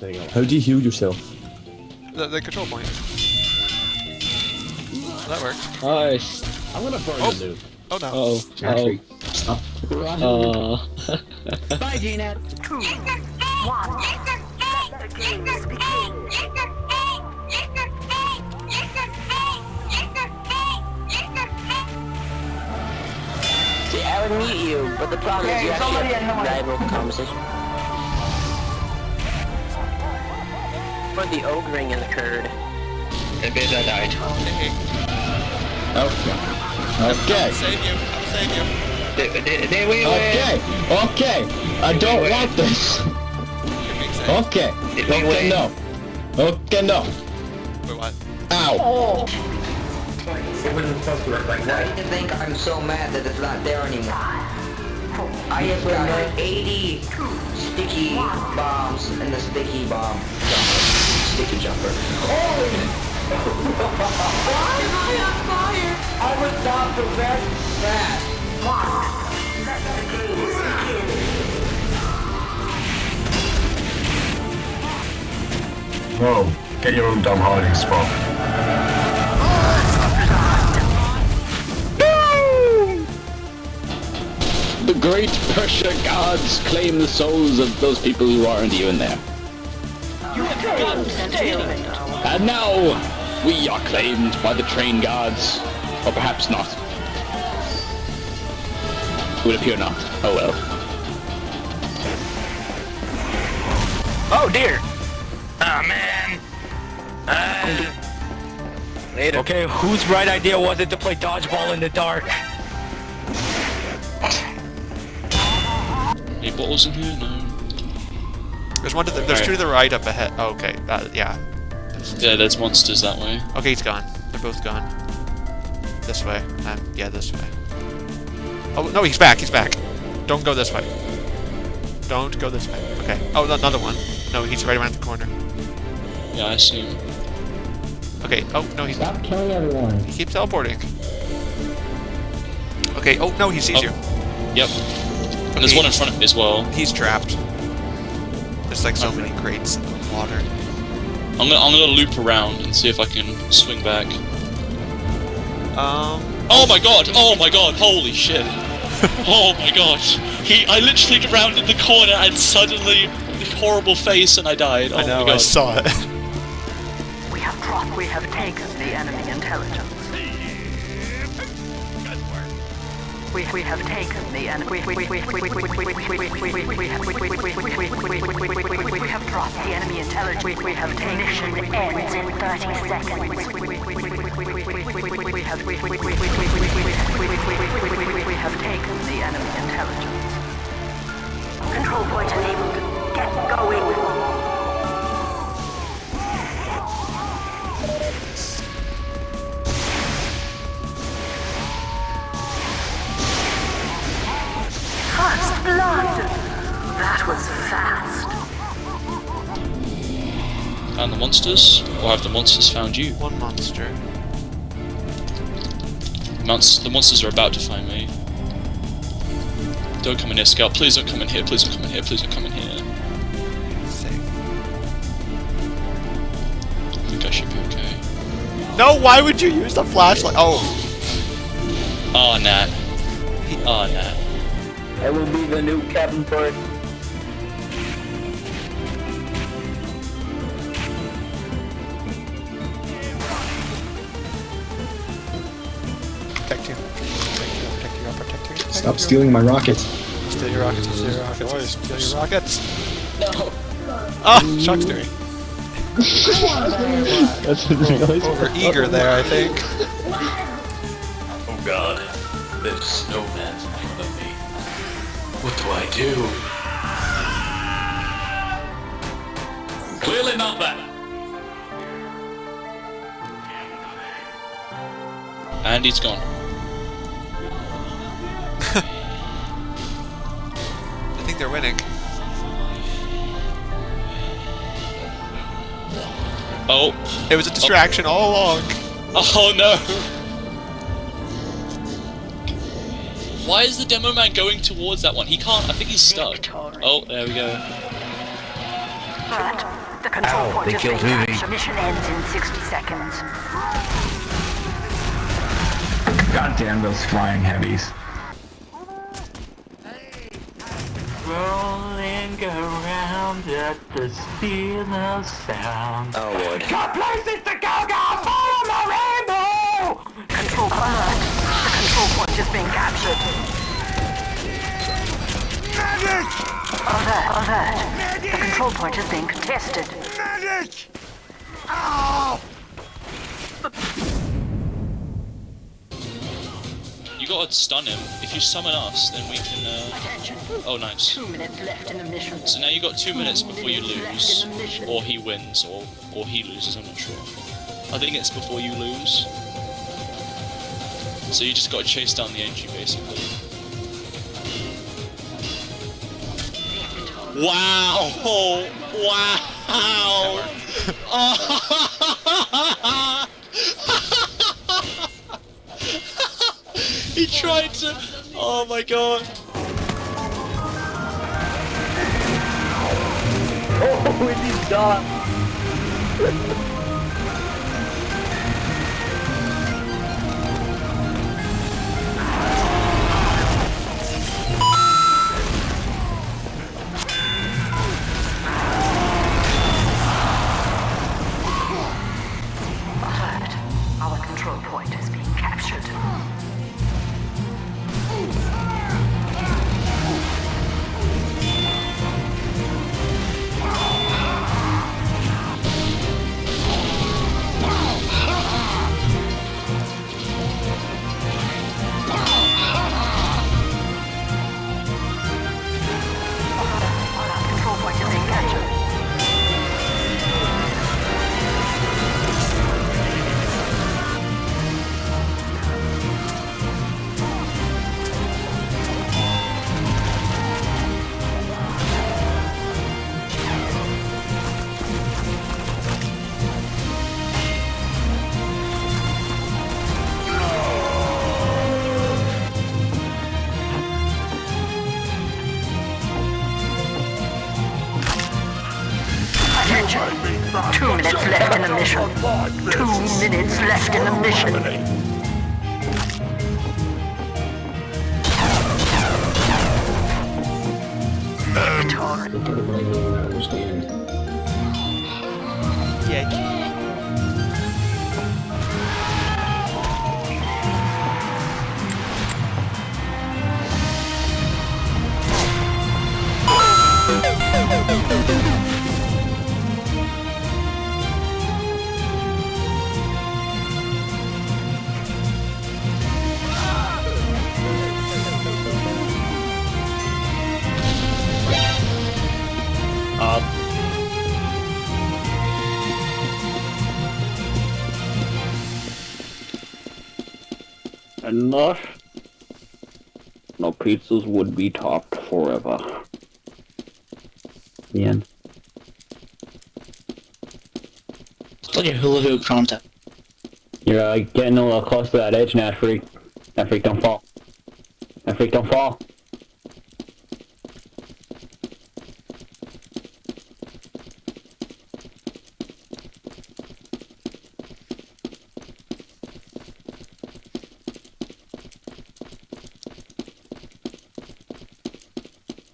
There you go. How do you heal yourself? The, the control point. That worked. Nice. I'm gonna burn Oh. the noob. Oh no. Uh-oh. Jeffrey, stop. Uh, Bye, Gina. Two, one. Let the games begin. See, I would mute you, but the problem is you actually have rival conversation. The the ogring occurred. Maybe I died. Okay. Okay. Save you. Save you. Okay. Okay. I don't want this. Okay. Okay. No. Okay. No. Wait, what? Ow. Oh. Wouldn't. Why do you think I'm so mad that it's not there anymore? I have got 80 sticky bombs and the sticky bomb. Sticky jumper. Why am I on fire? I was not prevent that. Let the games begin. Whoa, get your own dumb hiding spot. The great Persia gods claim the souls of those people who aren't even there. And now, we are claimed by the train guards. Or perhaps not. It would appear not. Oh well. Oh dear! Oh man! Uh, Later. Okay, whose bright idea was it to play dodgeball in the dark? Any bottles in here? No. There's one to the, there's two to the right up ahead. Oh, okay. That, yeah. Yeah, there's monsters that way. Okay, he's gone. They're both gone. This way. Um, yeah, this way. Oh, no, he's back. He's back. Don't go this way. Don't go this way. Okay. Oh, another one. No, he's right around the corner. Yeah, I see him. Okay. Oh, no, he's Stop killing everyone. He keeps teleporting. Okay. Oh, no, he sees Oh. you. Yep. And there's one in front of me as well. He's trapped. There's like so many crates of water. I'm gonna, I'm gonna loop around and see if I can swing back. Um. Oh my god! Oh my god! Holy shit! oh my god! He, I literally rounded the corner and suddenly, this horrible face and I died. Oh I know. my god! I saw it. We have dropped. We have taken the enemy intelligence. We, we have taken the enemy. We, we, we, we, we, we, we, we, we, we, we, we, we have we, we, we, we, we, we, intelligence. We, have ignition ends in 30 seconds. We have we have taken the enemy intelligence. Control point enabled. Get going. First blood! That was fast. Found the monsters? Or have the monsters found you? One monster. Monst the monsters are about to find me. Don't come in here, Scout. Please don't come in here. Please don't come in here. Please don't come in here. Safe. I think I should be okay. No, why would you use the flashlight? Oh, Oh, Nat. Oh, Nat. I will be the new Captain Bird. Stop stealing my rocket. Steal your rockets. Steal your rockets. Steal your rockets. No. Ah, oh, Shock's doing. that's really Over eager there, I think. Oh god, this snowman's in front of me. What do I do? Clearly not that. And he's gone. Winning. Oh. It was a distraction all along. Oh no! Why is the demo man going towards that one? He can't. I think he's stuck. Oh, there we go. Threat The control Ow, point they killed been Vivi. Mission ends in 60 seconds. God damn those flying heavies. Rolling around at the speed of sound. Oh lord. Got places to go, go, follow my rainbow! Control alert. The control point is being captured. Alert, alert. The control point is being contested. You gotta stun him. If you summon us, then we can. Uh... Attention. Oh, nice. Two minutes left in the mission. So now you got two minutes before you lose, left in the mission. or he wins, or or he loses. I'm not sure. I think it's before you lose. So you just got to chase down the NG basically. Wow! Wow! he tried to. Oh my god! Alert. Two minutes left in the mission. Two minutes left in the mission. Um, And thus, no pizzas would be topped forever. The end. It's like a hula hoop concept. You're uh, getting a little close to that edge now, freak. That freak don't fall. That freak don't fall.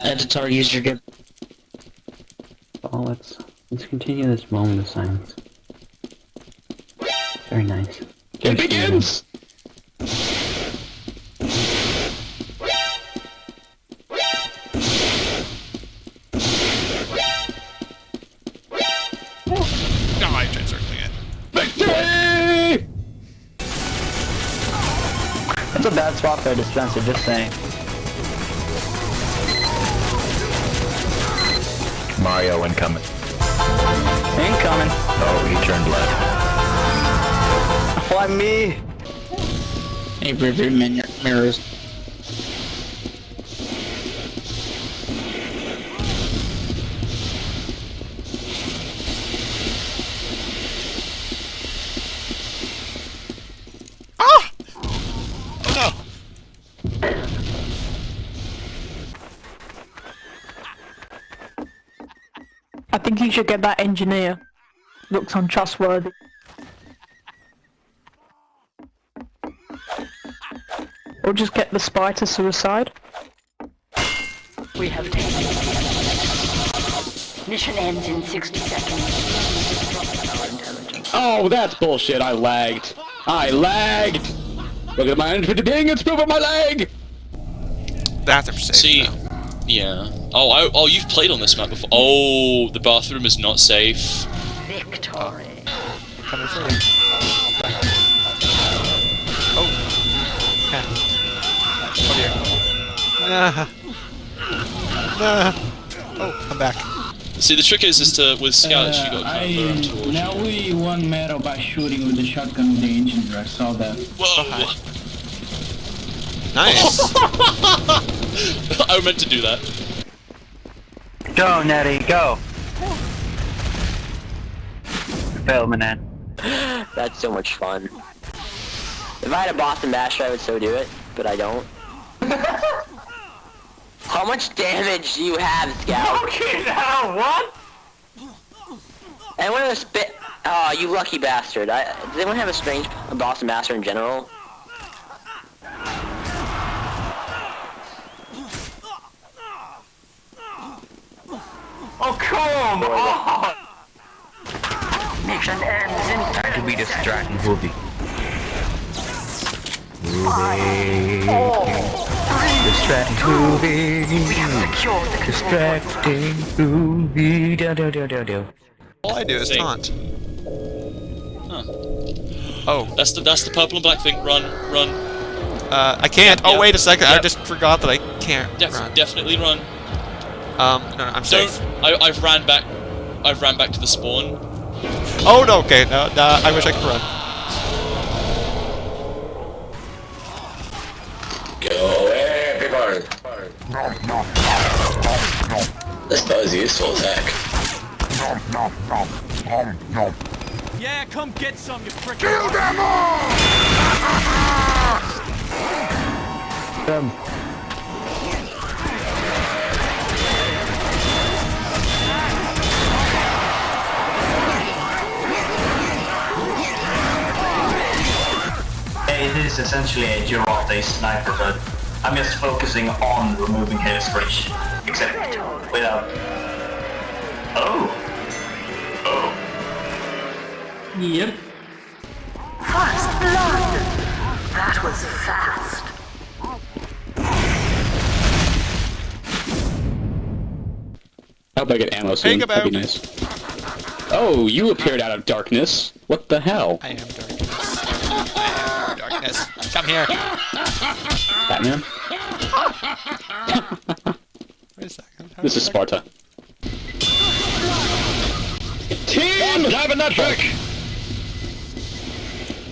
Editor, use your good. Oh, let's let's continue this moment of silence. Very nice. It begins! No, I tried circling it. Victory! That's a bad spot there, dispenser, just saying. Mario incoming. Incoming. Oh, he turned left. Why me? Hey, rear min- mirrors. Think he should get that engineer. Looks untrustworthy. Or just get the spy to suicide. We have taken the. Mission ends in 60 seconds. Oh, that's bullshit. I lagged. I lagged. Look at my infinity ping. It's proof of my leg. Bathroom safe. See, though. Yeah. Oh, I, oh, you've played on this map before. Oh, the bathroom is not safe. Victory. Coming for you. Oh. Yeah. Oh dear. Nah. Nah. Oh, I'm back. See, the trick is, is to with scouts you got Uh, kind of run towards. now we won medal by shooting with the shotgun with the engine. I saw that. Whoa! Nice. I meant to do that. Go, Nettie, go. Filming it. That's so much fun. If I had a Boston Basher, I would so do it, but I don't. How much damage do you have, Scout? Okay, now what? Anyone have a spit? Oh, you lucky bastard. I, does anyone have a strange Boston Basher in general? Oh, come on! Mission ends in Time to be distracting Ruby. Four, Distracting Ruby. secure the Distracting Ruby. Do, do, do, do, do. All I do is Same. taunt. Huh. Oh, That's the that's the purple and black thing. Run, run. uh, I can't. Yep, Oh, yep, wait a second. I just forgot that I can't Def- run. Definitely run. Um, no, no, I'm Don't. safe. I, I've ran back. I've ran back to the spawn. Oh, no, okay. No, no, I wish I could run. Go everybody. This does useful attack. Yeah, come get some, you frick. Um, It is essentially a Girotte sniper, but I'm just focusing on removing Hades Bridge. Except without... Oh! Oh! Yep. First blood. That was fast. I hope I get ammo soon. That'd be nice. Oh, you appeared out of darkness. What the hell? I am darkness. I am darkness. Come here. Batman? Wait a second. This is Sparta. Team! Having that trick.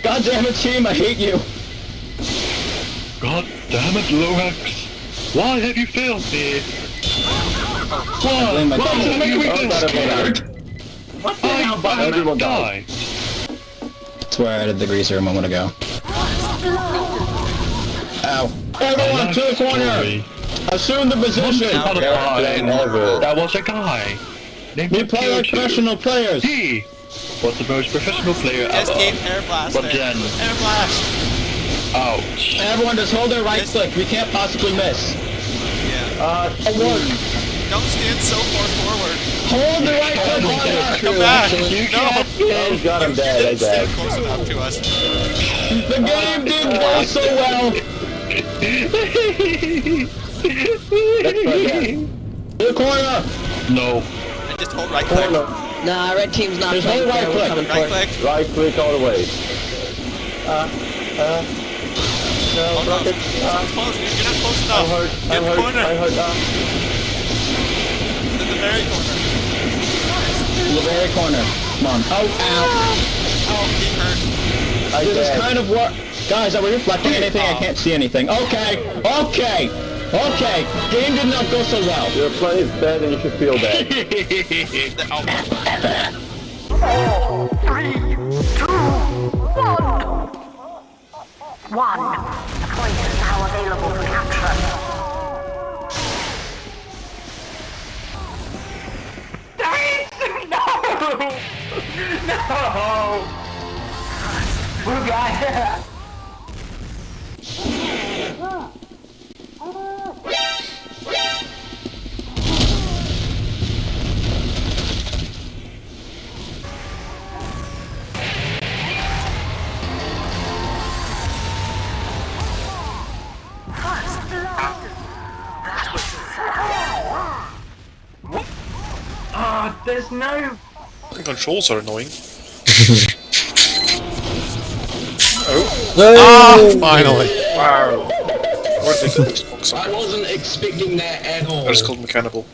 God damn it, team, I hate you. God damn it, Lorax. Why have you failed me? Why? Why dad. did you make me Oh, feel scared? What the hell, Everyone die. That's where I added the greaser a moment ago. Ow. Everyone to the corner! Assume the position! Not a guy. That was a guy. Named We play like professional players! He was the most professional player Just ever. keep air blast But there. then- Air blast. Ouch. Everyone just hold their right click, we can't possibly miss. Yeah. uh, award. Don't stand so far forward. Hold the right click harder! Come back. You No. can't Oh god, I'm dead, I'm Didn't stand close enough to us. The game didn't go so well! To the corner! No. And just hold right click. Corner. Nah, red team's not Just playing hold right fair. Click. coming Right click. Right click all the way. Uh, uh, no, Oh no. rocket. So Uh, close. You're you're not close enough. I'm hurt, Get I'm the hurt, corner. I'm hurt, uh, In the very corner. The very corner. Come on. Oh, ow. Oh, he hurt. I This is kind of what... Guys, are we reflecting anything? I uh, can't see anything. Okay! Okay! Okay! Game did not go so well. Your play is bad and you should feel bad. The- oh. Three, two, one. One. The point is now available for capture. No! No! Blue guy! Oh, there's no The controls are annoying. Ah, finally. Wow. Or they call Xbox. I wasn't expecting that at all. I just called Mechanical.